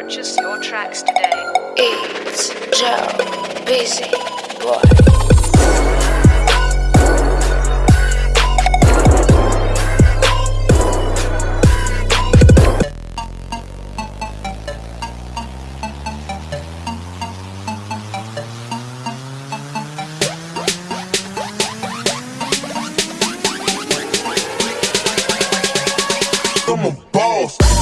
purchase your tracks today. It's Joe Busy Boy. boss.